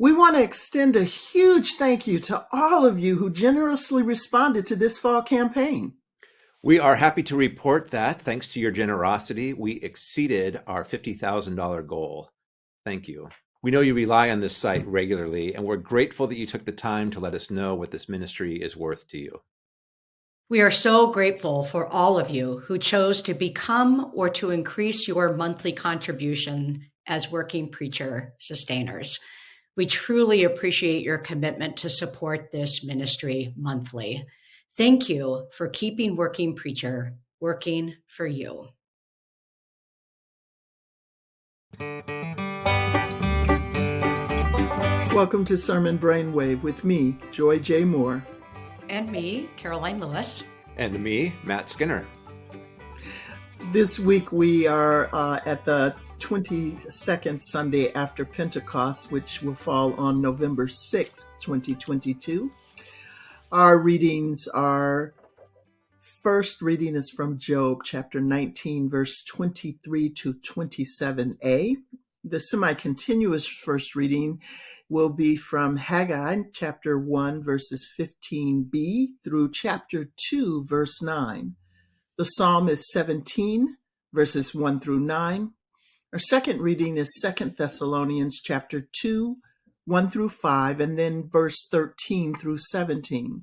We want to extend a huge thank you to all of you who generously responded to this fall campaign. We are happy to report that thanks to your generosity, we exceeded our $50,000 goal. Thank you. We know you rely on this site regularly, and we're grateful that you took the time to let us know what this ministry is worth to you. We are so grateful for all of you who chose to become or to increase your monthly contribution as working preacher sustainers. We truly appreciate your commitment to support this ministry monthly. Thank you for keeping Working Preacher working for you. Welcome to Sermon Brainwave with me, Joy J. Moore. And me, Karoline Lewis. And me, Matt Skinner. This week we are uh, at the 22nd Sunday after Pentecost, which will fall on November 6th, 2022. Our readings are first reading is from Job chapter 19, verse 23 to 27a. The semi continuous first reading will be from Haggai chapter 1, verses 15b through chapter 2, verse 9. The psalm is 17, verses 1 through 9. Our second reading is Second Thessalonians chapter 2, 1 through 5, and then verse 13 through 17.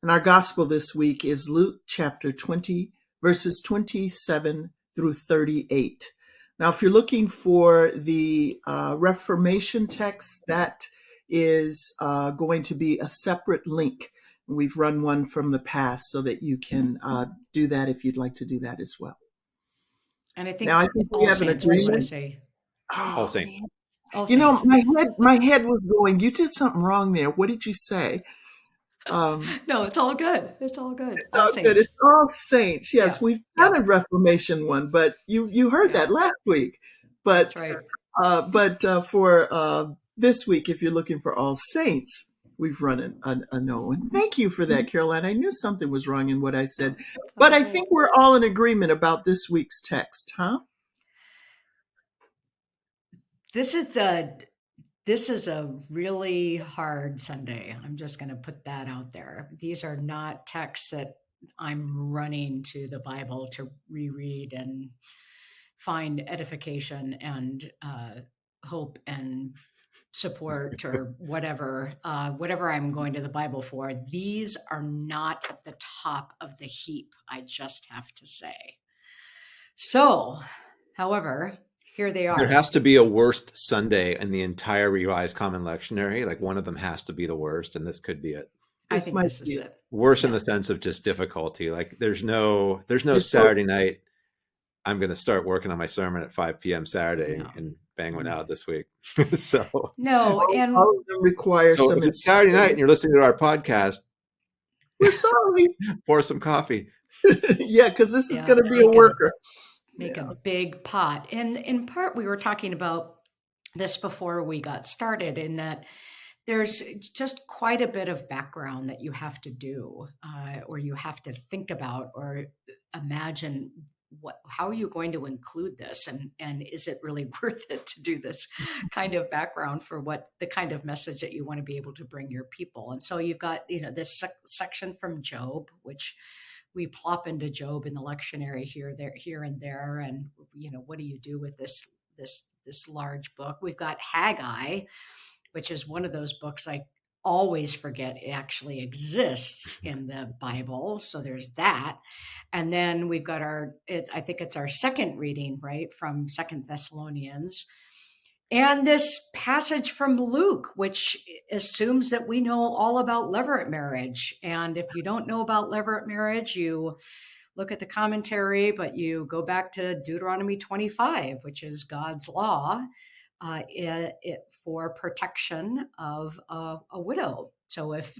And our gospel this week is Luke chapter 20, verses 27 through 38. Now, if you're looking for the uh, Reformation text, that is uh, going to be a separate link. We've run one from the past so that you can uh, do that if you'd like to do that as well. And I think now I think we have an agreement. Say. Oh, All Saints. you know, my head my head was going. You did something wrong there. What did you say? Um, no, it's all good. It's all good. It's all, all good. It's all saints. Yes, yeah. we've done yeah. a Reformation one, but you you heard yeah. that last week. But right. uh, but uh, for uh, this week, if you're looking for all saints, we've run a, a, a no. And thank you for that, mm-hmm. Karoline. I knew something was wrong in what I said, but I think we're all in agreement about this week's text, huh? This is the this is a really hard Sunday. I'm just going to put that out there. These are not texts that I'm running to the Bible to reread and find edification and uh, hope and support or whatever, uh, whatever I'm going to the Bible for. These are not at the top of the heap, I just have to say. So, however, here they are. There has to be a worst Sunday in the entire Revised Common Lectionary. Like one of them has to be the worst, and this could be it. I this think this is it. Worse yeah. in the sense of just difficulty. Like there's no there's no it's Saturday so- night. I'm going to start working on my sermon at 5 p.m. Saturday no. and bang one out this week. so no, and all of them require so some. If it's Saturday night and you're listening to our podcast, we're sorry. pour some coffee. yeah, because this yeah, is going to be a worker make yeah. a big pot. And in part, we were talking about this before we got started, in that there's just quite a bit of background that you have to do, uh, or you have to think about, or imagine what how are you going to include this? And and is it really worth it to do this kind of background for what the kind of message that you want to be able to bring your people? And so you've got you know this sec- section from job which we plop into Job in the lectionary here, there, here and there, and you know, what do you do with this this this large book? We've got Haggai, which is one of those books I always forget it actually exists in the Bible. So there's that, and then we've got our. It's I think it's our second reading, right, from Second Thessalonians and this passage from Luke, which assumes that we know all about levirate marriage. And if you don't know about levirate marriage, you look at the commentary, but you go back to Deuteronomy 25, which is God's law uh, it, it, for protection of a, a widow. So if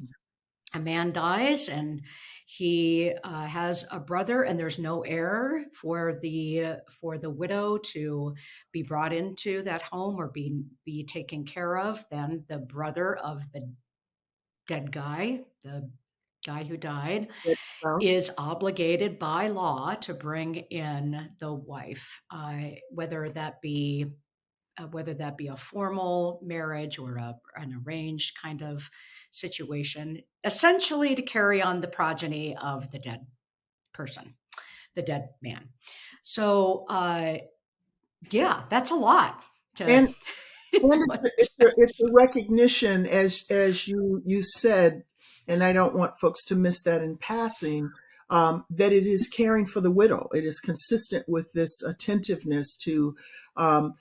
a man dies and he uh, has a brother and there's no heir for the for the widow to be brought into that home or be be taken care of then the brother of the dead guy the guy who died is obligated by law to bring in the wife uh, whether that be uh, whether that be a formal marriage or a, an arranged kind of situation, essentially to carry on the progeny of the dead person, the dead man. So, uh, yeah, that's a lot. To, and, it's, a, it's a recognition, as as you you said, and I don't want folks to miss that in passing. Um, that it is caring for the widow. It is consistent with this attentiveness to um,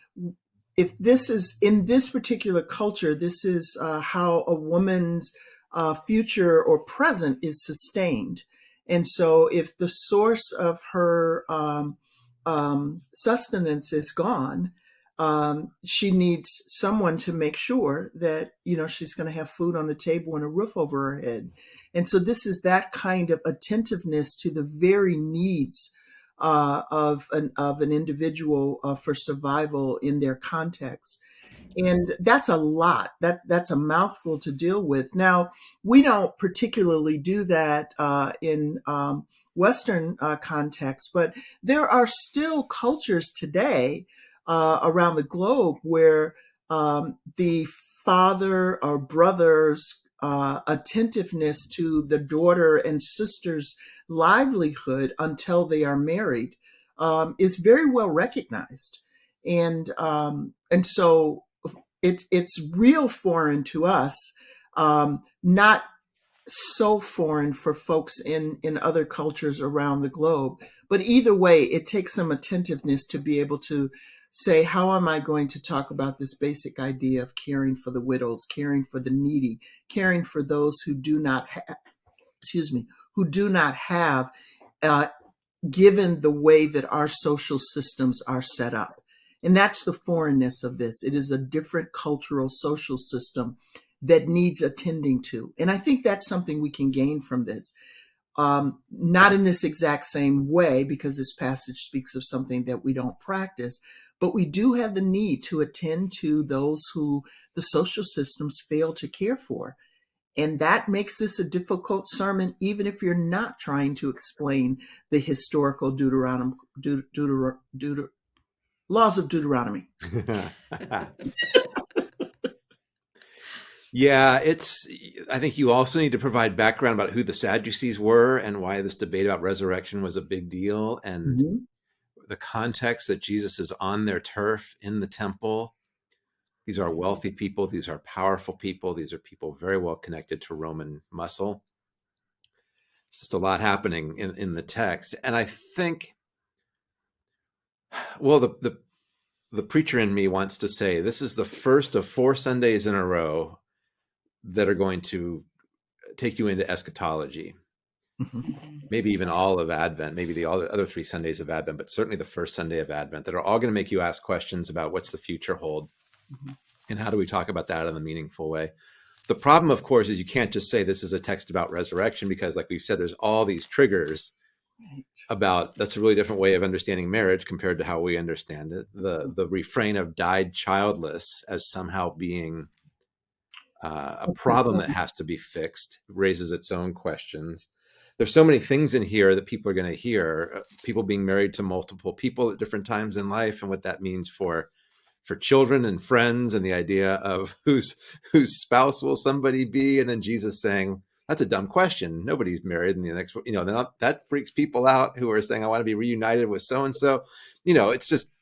if this is in this particular culture, this is uh, how a woman's uh, future or present is sustained. And so, if the source of her um, um, sustenance is gone, um, she needs someone to make sure that you know she's going to have food on the table and a roof over her head. And so, this is that kind of attentiveness to the very needs uh, of an of an individual uh, for survival in their context. And that's a lot. That's that's a mouthful to deal with. Now we don't particularly do that uh, in um, western uh, context but there are still cultures today uh, around the globe where um, the father or brother's uh, attentiveness to the daughter and sister's livelihood until they are married um, is very well recognized and um, and so it's it's real foreign to us, um, not so foreign for folks in in other cultures around the globe. But either way, it takes some attentiveness to be able to say, how am I going to talk about this basic idea of caring for the widows, caring for the needy, caring for those who do not have, excuse me, who do not have, uh, given the way that our social systems are set up. And that's the foreignness of this. It is a different cultural social system that needs attending to. And I think that's something we can gain from this. Um, not in this exact same way, because this passage speaks of something that we don't practice, but we do have the need to attend to those who the social systems fail to care for. And that makes this a difficult sermon, even if you're not trying to explain the historical Deuteronomy, Deut- Deuter- Deut- laws of Deuteronomy. yeah, it's. I think you also need to provide background about who the Sadducees were and why this debate about resurrection was a big deal, and mm-hmm. The context that Jesus is on their turf in the temple. These are wealthy people. These are powerful people. These are people very well connected to Roman muscle. It's just a lot happening in, in the text. And I think well, the, the the preacher in me wants to say this is the first of four Sundays in a row that are going to take you into eschatology. Mm-hmm. Maybe even all of Advent, maybe the all the other three Sundays of Advent, but certainly the first Sunday of Advent that are all going to make you ask questions about what's the future hold mm-hmm. and how do we talk about that in a meaningful way. The problem, of course, is you can't just say this is a text about resurrection because, like we've said, there's all these triggers Right. about that's a really different way of understanding marriage compared to how we understand it. The mm-hmm. the refrain of died childless as somehow being uh, a problem that has to be fixed raises its own questions. There's so many things in here that people are going to hear. Uh, people being married to multiple people at different times in life, and what that means for for children and friends, and the idea of whose whose spouse will somebody be, and then Jesus saying, that's a dumb question. Nobody's married in the next, you know, that, that freaks people out who are saying, I want to be reunited with so and so. You know, it's just,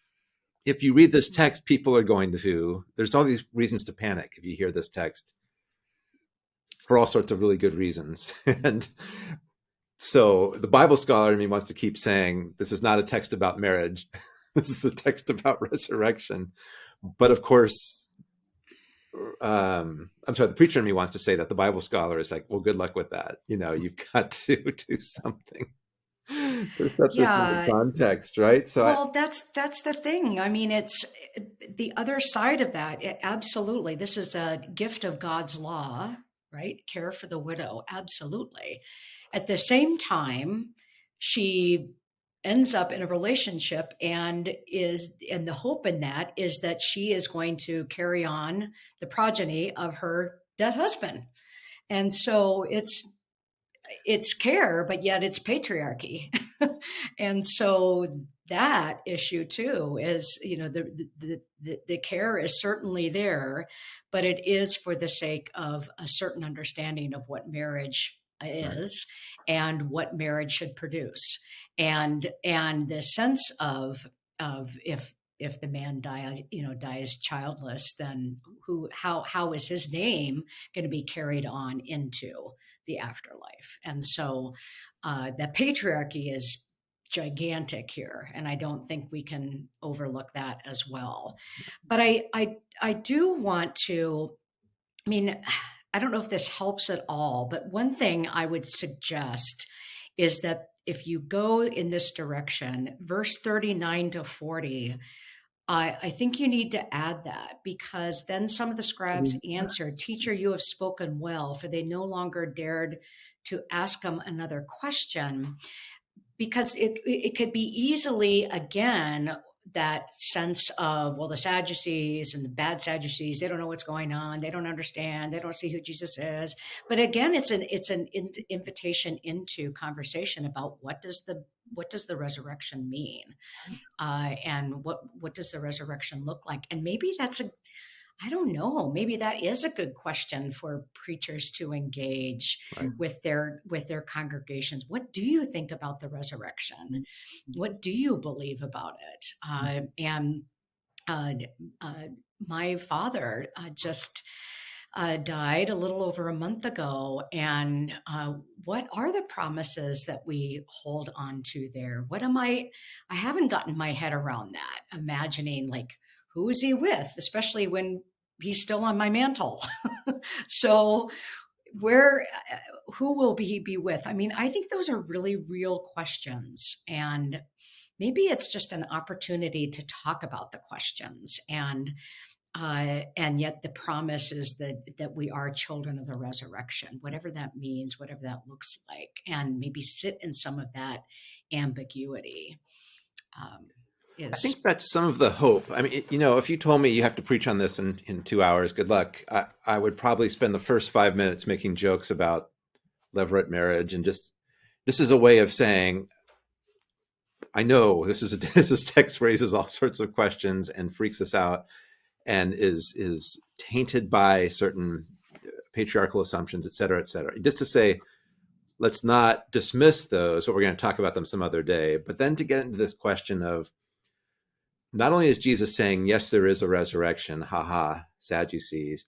if you read this text, people are going to, there's all these reasons to panic if you hear this text for all sorts of really good reasons. and so the Bible scholar in me wants to keep saying, this is not a text about marriage. this is a text about resurrection. But of course, um i'm sorry the preacher in me wants to say that the bible scholar is like well good luck with that. You know you've got to do something. For such yeah. a context right? So well I, that's that's the thing. I mean it's the other side of that it, absolutely. This is a gift of god's law right? Care for the widow absolutely at the same time she ends up in a relationship and is and the hope in that is that she is going to carry on the progeny of her dead husband. And so it's it's care but yet it's patriarchy. And so that issue too is you know the, the the the care is certainly there but it is for the sake of a certain understanding of what marriage is and what marriage should produce. And and the sense of of if if the man dies you know dies childless then who how how is his name going to be carried on into the afterlife? And so uh, that patriarchy is gigantic here and i don't think we can overlook that as well. But i i i do want to i mean i don't know if this helps at all but one thing i would suggest is that if you go in this direction verse 39 to 40 I, I think you need to add that because then some of the scribes answered, Teacher, you have spoken well, for they no longer dared to ask him another question. Because it it could be easily again that sense of well the sadducees and the bad sadducees they don't know what's going on they don't understand they don't see who jesus is. But again it's an it's an in, invitation into conversation about what does the what does the resurrection mean? Uh, and what what does the resurrection look like? And maybe that's a I don't know. Maybe that is a good question for preachers to engage right. with their with their congregations. What do you think about the resurrection? Mm-hmm. What do you believe about it? Mm-hmm. Uh, and uh, uh, my father uh, just uh, died a little over a month ago, and uh, what are the promises that we hold on to there? What am I? I haven't gotten my head around that. Imagining like who is he with, especially when he's still on my mantle. so where who will he be with? I mean, I think those are really real questions and maybe it's just an opportunity to talk about the questions and uh, and yet the promise is that that we are children of the resurrection, whatever that means, whatever that looks like, and maybe sit in some of that ambiguity. Um, is. I think that's some of the hope. I mean, you know, if you told me you have to preach on this in, in two hours, good luck. I, I would probably spend the first five minutes making jokes about levirate marriage and just this is a way of saying, I know this is a, this is text raises all sorts of questions and freaks us out and is is tainted by certain uh, patriarchal assumptions, et cetera, et cetera. Just to say, let's not dismiss those, but we're going to talk about them some other day. But then to get into this question of not only is Jesus saying, yes, there is a resurrection, haha, Sadducees,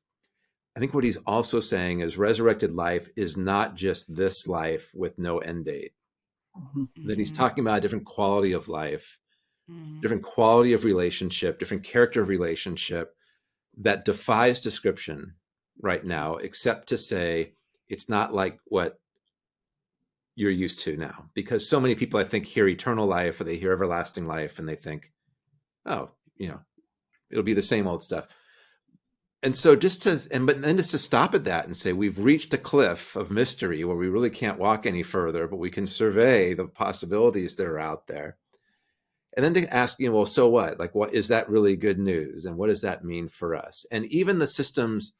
I think what he's also saying is resurrected life is not just this life with no end date. Mm-hmm. That he's mm-hmm. talking about a different quality of life, mm-hmm. different quality of relationship, different character of relationship that defies description right now, except to say it's not like what you're used to now. Because so many people, I think, hear eternal life or they hear everlasting life and they think, oh, you know, it'll be the same old stuff. And so just to and but then just to stop at that and say we've reached a cliff of mystery where we really can't walk any further, but we can survey the possibilities that are out there. And then to ask, you know, well, so what? Like what is that really good news? And what does that mean for us? And even the systems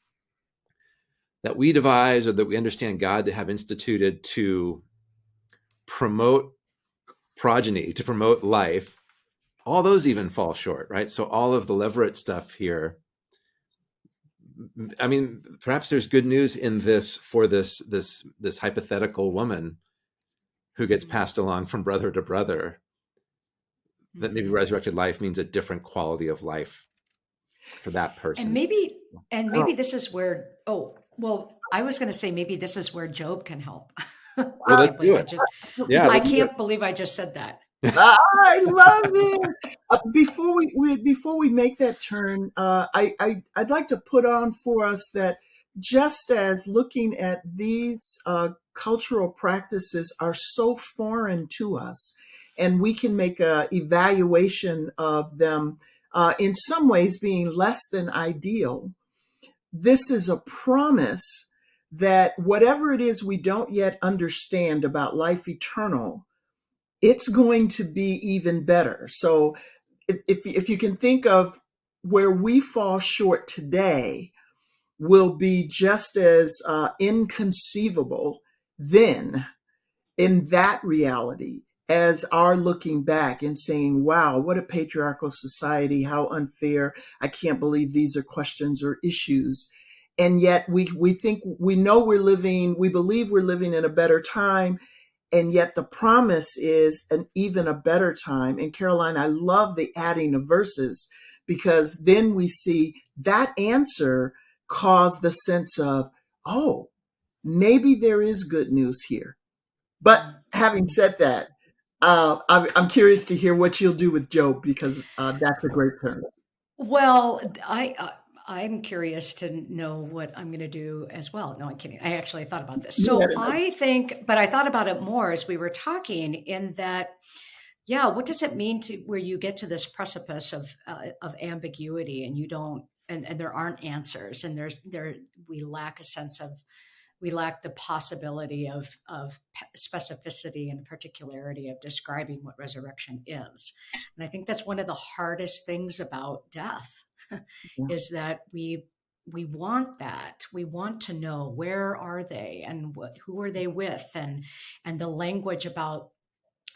that we devise or that we understand God to have instituted to promote progeny, to promote life, all those even fall short, right? So all of the levirate stuff here. I mean, perhaps there's good news in this for this this this hypothetical woman who gets mm-hmm. passed along from brother to brother. That maybe mm-hmm. resurrected life means a different quality of life for that person. And maybe and maybe this is where oh well, I was going to say maybe this is where Job can help. well, let's do it. I just, yeah, I can't believe I just said that. I love it. Uh, before we, we, before we make that turn, uh, I, I I'd like to put on for us that just as looking at these uh, cultural practices are so foreign to us, and we can make a evaluation of them uh, in some ways being less than ideal. This is a promise that whatever it is we don't yet understand about life eternal it's going to be even better. So if, if, if you can think of where we fall short today will be just as uh, inconceivable then in that reality as our looking back and saying, wow, what a patriarchal society, how unfair. I can't believe these are questions or issues. And yet we, we think we know we're living, we believe we're living in a better time. And yet the promise is an even a better time. And Karoline, I love the adding of verses because then we see that answer cause the sense of, oh, maybe there is good news here. But having said that, uh, I'm, I'm, curious to hear what you'll do with Job because uh, that's a great term. Well, I uh, I'm curious to know what I'm going to do as well. No, I'm kidding. I actually thought about this. So I think, but I thought about it more as we were talking. In that, yeah, what does it mean to where you get to this precipice of uh, of ambiguity and you don't, and, and there aren't answers, and there's there we lack a sense of we lack the possibility of, of specificity and particularity of describing what resurrection is. And I think that's one of the hardest things about death yeah. is that we we want that we want to know where are they and what, who are they with and and the language about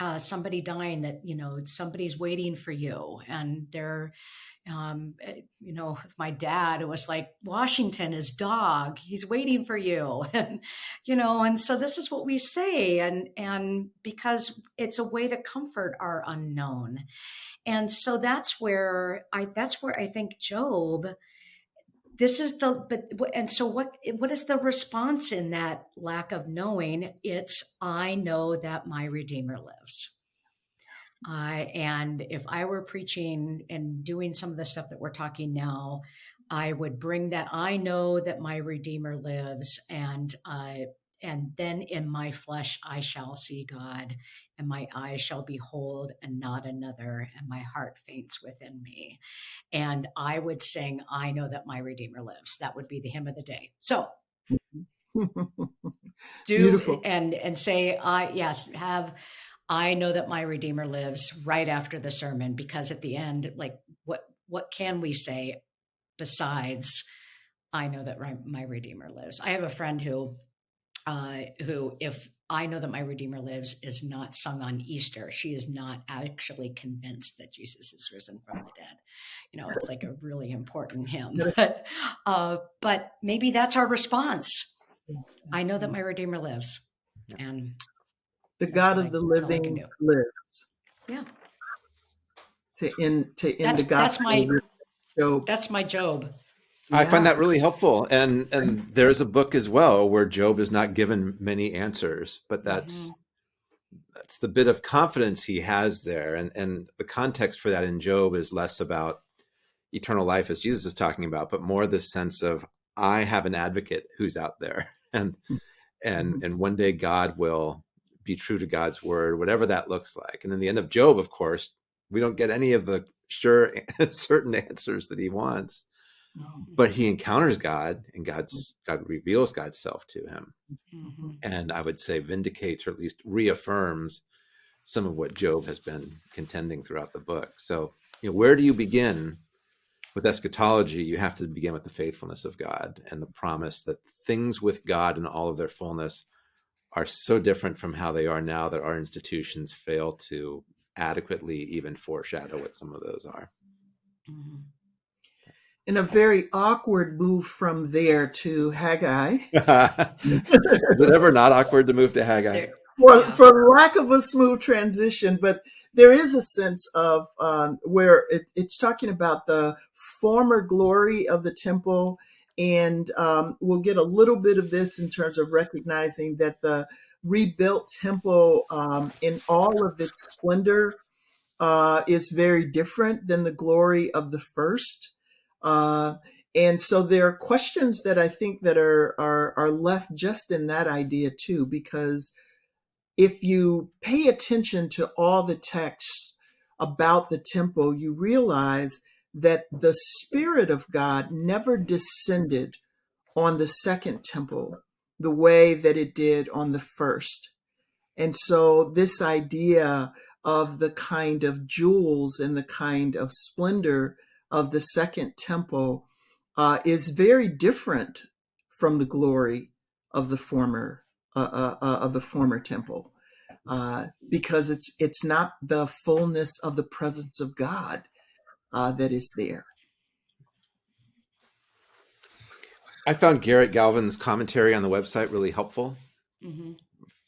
uh, somebody dying that you know somebody's waiting for you and they're um, eh, you know my dad it was like washington is dog he's waiting for you and you know and so this is what we say and and because it's a way to comfort our unknown. And so that's where i that's where i think job this is the but and so what what is the response in that lack of knowing? It's i know that my redeemer lives. Uh, and if i were preaching and doing some of the stuff that we're talking now i would bring that i know that my redeemer lives and uh, and then in my flesh I shall see God, and my eyes shall behold and not another, and my heart faints within me. And I would sing, I know that my Redeemer lives. That would be the hymn of the day. So do Beautiful. and and say, I yes, have I know that my Redeemer lives right after the sermon, because at the end, like what what can we say besides I know that my Redeemer lives? I have a friend who uh, who, if I know that my Redeemer lives, is not sung on Easter. She is not actually convinced that Jesus is risen from the dead. You know, it's like a really important hymn. But, uh, but maybe that's our response. I know that my Redeemer lives, and the God of I, the living lives. Yeah. To end to end that's, the gospel. That's my Job. That's my Job. Yeah. I find that really helpful. And and there's a book as well where Job is not given many answers, but that's mm-hmm. that's the bit of confidence he has there. And and the context for that in Job is less about eternal life as Jesus is talking about, but more the sense of I have an advocate who's out there. And mm-hmm. and and one day God will be true to God's word, whatever that looks like. And then the end of Job, of course, we don't get any of the sure certain answers that he wants but he encounters God and God's God reveals God's self to him. Mm-hmm. And I would say vindicates or at least reaffirms some of what Job has been contending throughout the book. So, you know, where do you begin with eschatology? You have to begin with the faithfulness of God and the promise that things with God in all of their fullness are so different from how they are now that our institutions fail to adequately even foreshadow what some of those are. Mm-hmm in a very awkward move from there to Haggai. Is it ever not awkward to move to Haggai? For, for lack of a smooth transition, but there is a sense of um, where it, it's talking about the former glory of the temple. And um, we'll get a little bit of this in terms of recognizing that the rebuilt temple um, in all of its splendor uh, is very different than the glory of the first. Uh, and so there are questions that I think that are, are, are left just in that idea too, because if you pay attention to all the texts about the temple, you realize that the Spirit of God never descended on the second temple the way that it did on the first. And so this idea of the kind of jewels and the kind of splendor of the second temple uh, is very different from the glory of the former uh, uh, uh of the former temple. uh, because it's it's not the fullness of the presence of God uh, that is there. I found Garrett Galvin's commentary on the website really helpful hmm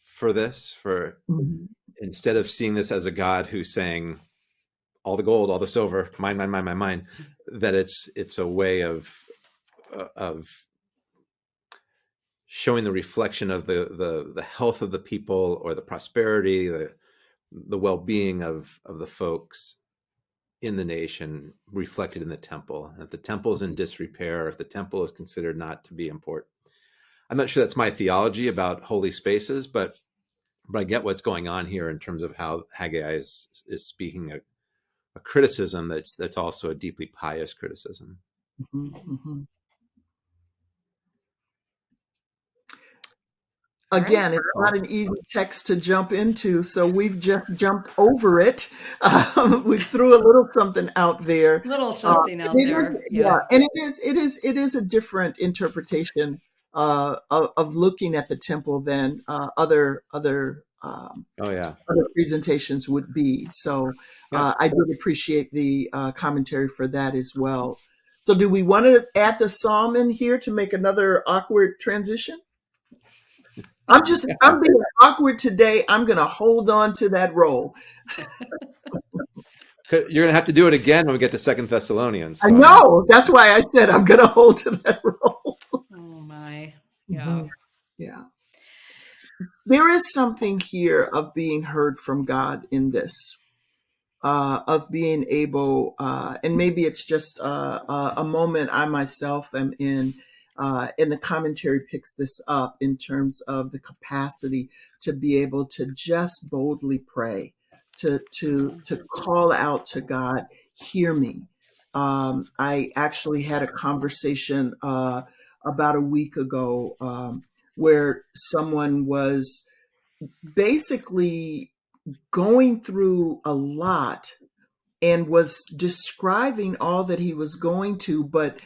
for this. For instead of seeing this as a God who's saying all the gold, all the silver, mine, mine, mine, mine, mine, that it's it's a way of uh, of showing the reflection of the the the health of the people or the prosperity, the the well-being of of the folks in the nation reflected in the temple. If the temple is in disrepair, if the temple is considered not to be important, I'm not sure that's my theology about holy spaces, but but I get what's going on here in terms of how Haggai is is speaking a, a criticism that's that's also a deeply pious criticism. Mhm, mhm. Again, it's not an easy text to jump into, so we've just jumped over it. Um, we threw a little something out there. Little something out It is- there. yeah, and it is it is it is a different interpretation uh, of, of looking at the temple than uh, other other um, Oh yeah, other presentations would be. So uh, I did appreciate the uh, commentary for that as well. So do we want to add the psalm in here to make another awkward transition? I'm just I'm being awkward today. I'm going to hold on to that role. you're gonna have to do it again when we get to Second Thessalonians. I know. That's why I said I'm going to hold to that role. Oh my. Yeah. Mhm. Yeah. There is something here of being heard from God in this, uh, of being able, uh, and maybe it's just uh, a, a moment I myself am in, uh, and the commentary picks this up in terms of the capacity to be able to just boldly pray, to to to call out to God, hear me. Um, I actually had a conversation. Uh, about a week ago um, where someone was basically going through a lot and was describing all that he was going to, but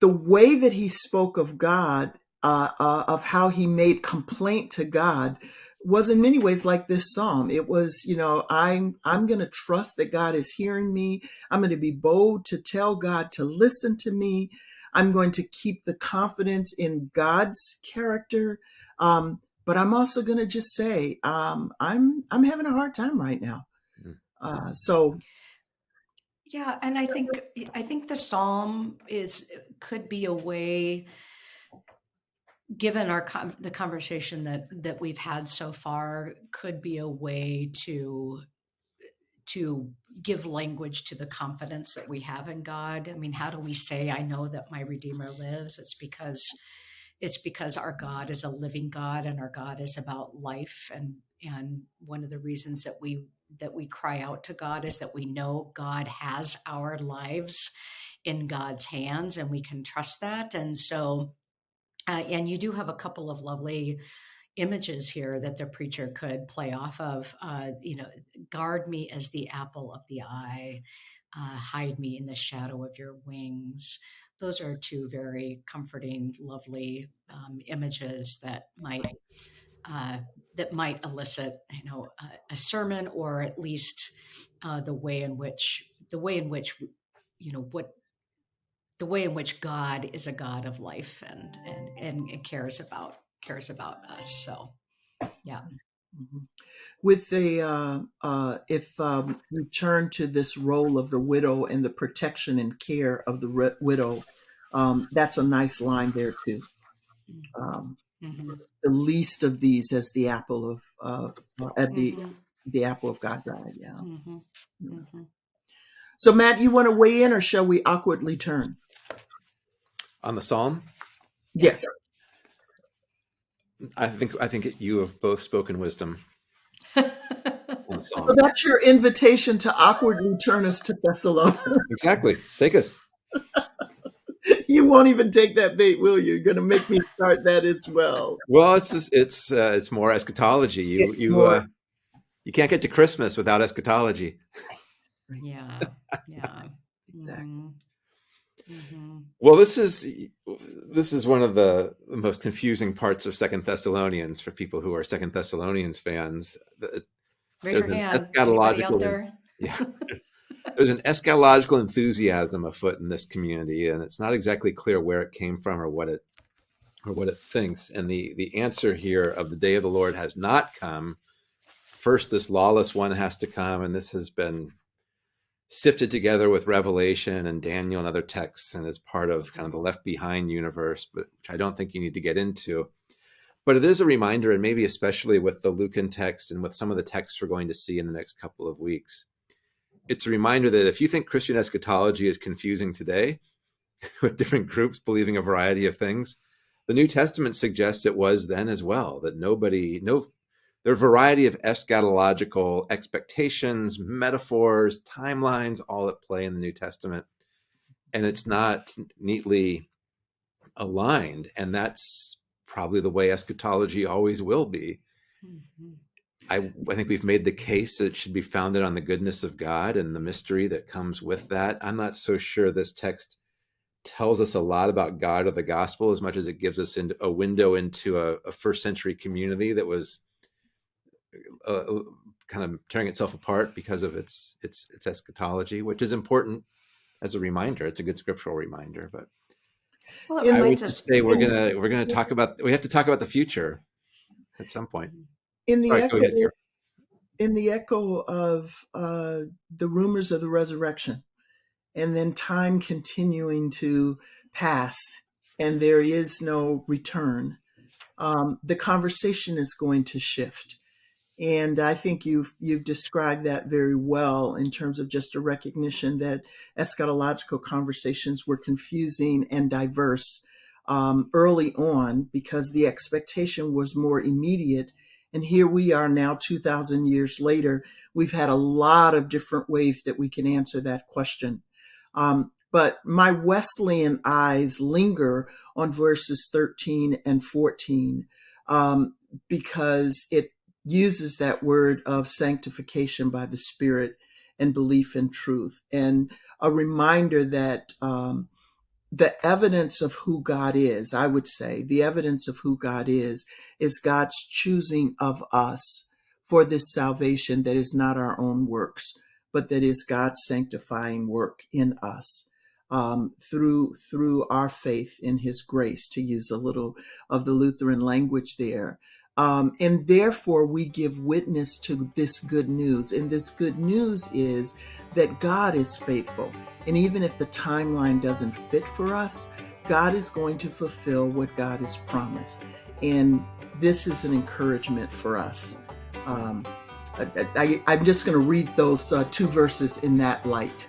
the way that he spoke of God, uh, uh, of how he made complaint to God, was in many ways like this psalm. It was, you know, I'm I'm going to trust that God is hearing me. I'm going to be bold to tell God to listen to me. I'm going to keep the confidence in God's character. Um, but I'm also going to just say um, I'm I'm having a hard time right now. Mm. Uh, so Yeah, and I think I think the psalm is could be a way, given our the conversation that that we've had so far, could be a way to to give language to the confidence that we have in God. I mean, how do we say, "I know that my Redeemer lives"? It's because it's because our God is a living God, and our God is about life. and And one of the reasons that we that we cry out to God is that we know God has our lives in God's hands and we can trust that. And so, uh, and you do have a couple of lovely images here that the preacher could play off of. Uh, you know, guard me as the apple of the eye, uh, hide me in the shadow of your wings. Those are two very comforting, lovely um, images that might uh, that might elicit, you know, a, a sermon or at least uh, the way in which the way in which you know what the way in which God is a God of life and and and, and cares about cares about us. So, yeah. Mhm. With the uh, uh, if um, we turn to this role of the widow and the protection and care of the ri- widow, um, that's a nice line there too. Um, hmm the least of these as the apple of of uh, at the Mhm. the apple of God's eye. Yeah. Mhm. Mhm. So Matt, you want to weigh in, or shall we awkwardly turn? On the psalm, Yes. I think I think you have both spoken wisdom on So that's your invitation to awkwardly turn us to Thessalonians. Exactly. Take us. you won't even take that bait, will you? You're going to make me start that as well. Well, it's just it's uh, it's more eschatology. You It's you more- uh, you can't get to Christmas without eschatology. yeah. Yeah. Exactly. Mhm. Mhm. Well, this is this is one of the, the most confusing parts of Second Thessalonians for people who are Second Thessalonians fans. Raise your hand. Eschatological, yeah. There's an eschatological enthusiasm afoot in this community, and it's not exactly clear where it came from or what it or what it thinks. And the the answer here of the day of the Lord has not come. First, this lawless one has to come, and this has been sifted together with Revelation and Daniel and other texts, and is part of kind of the left behind universe, but which I don't think you need to get into. But it is a reminder, and maybe especially with the Lucan text and with some of the texts we're going to see in the next couple of weeks, it's a reminder that if you think Christian eschatology is confusing today, with different groups believing a variety of things, the New Testament suggests it was then as well. That nobody, no there are a variety of eschatological expectations, metaphors, timelines, all at play in the New Testament. And it's not neatly aligned. And that's probably the way eschatology always will be. Mm-hmm. I, I think we've made the case that it should be founded on the goodness of God and the mystery that comes with that. I'm not so sure this text tells us a lot about God or the gospel as much as it gives us a window into a, a first century community that was uh, uh, kind of tearing itself apart because of its its its eschatology, which is important as a reminder. It's a good scriptural reminder, but well, I would just say we're gonna we're gonna talk about we have to talk about the future at some point. In the echo, in the echo of uh, the rumors of the resurrection, and then time continuing to pass, and there is no return. Um, the conversation is going to shift and I think you've you've described that very well in terms of just a recognition that eschatological conversations were confusing and diverse um, early on because the expectation was more immediate. And here we are now, 2,000 years later. We've had a lot of different ways that we can answer that question. Um, but my Wesleyan eyes linger on verses 13 and 14 um, because it uses that word of sanctification by the Spirit and belief in truth, and a reminder that um, the evidence of who God is, I would say, the evidence of who God is, is God's choosing of us for this salvation that is not our own works, but that is God's sanctifying work in us. Um, through through our faith in His grace, to use a little of the Lutheran language there, um, and therefore, we give witness to this good news. And this good news is that God is faithful. And even if the timeline doesn't fit for us, God is going to fulfill what God has promised. And this is an encouragement for us. Um, I, am just going to read those uh, two verses in that light.